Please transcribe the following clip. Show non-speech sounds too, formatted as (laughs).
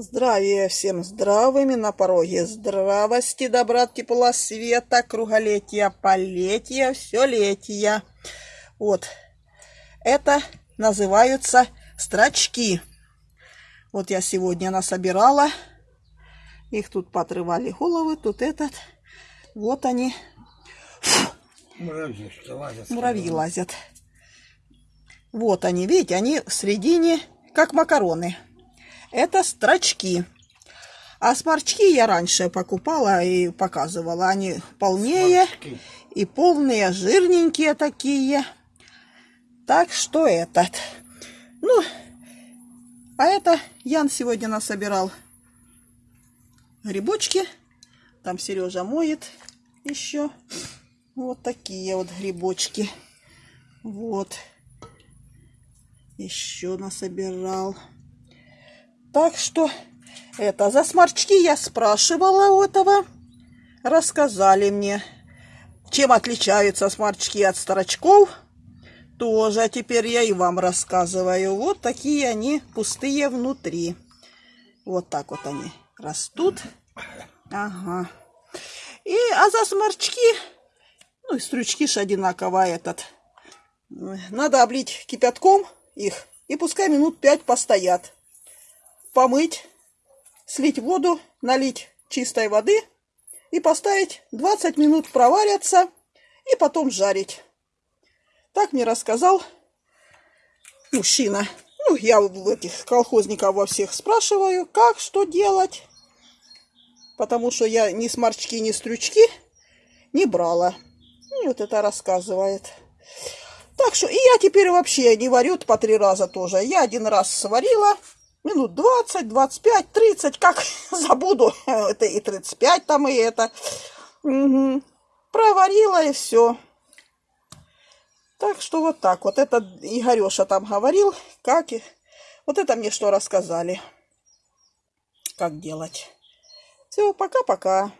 Здравия всем здравыми на пороге здравости, добра, тепла, света, круголетия, полетия, все летия. Вот, это называются строчки. Вот я сегодня насобирала, их тут подрывали головы, тут этот. Вот они. Муравьи лазят. Муравьи лазят. Вот они, видите, они в середине, как макароны. Это строчки. А сморчки я раньше покупала и показывала. Они полнее Сморчки. и полные, жирненькие такие. Так что этот. Ну, а это Ян сегодня насобирал грибочки. Там Сережа моет еще. Вот такие вот грибочки. Вот. Еще насобирал. Так что это за сморчки я спрашивала у этого. Рассказали мне, чем отличаются сморчки от старочков. Тоже теперь я и вам рассказываю. Вот такие они пустые внутри. Вот так вот они растут. Ага. И, а за сморчки, ну и стручки ж одинаково этот. Надо облить кипятком их. И пускай минут пять постоят помыть, слить воду, налить чистой воды и поставить 20 минут проварятся и потом жарить. Так мне рассказал мужчина. Ну, я у этих колхозников во всех спрашиваю, как, что делать. Потому что я ни сморчки, ни стрючки не брала. И вот это рассказывает. Так что и я теперь вообще не варю по три раза тоже. Я один раз сварила, минут 20, 25, 30, как (laughs) забуду, это и 35 там, и это. Угу. Проварила и все. Так что вот так вот. Это Игореша там говорил, как... и Вот это мне что рассказали. Как делать. Все, пока-пока.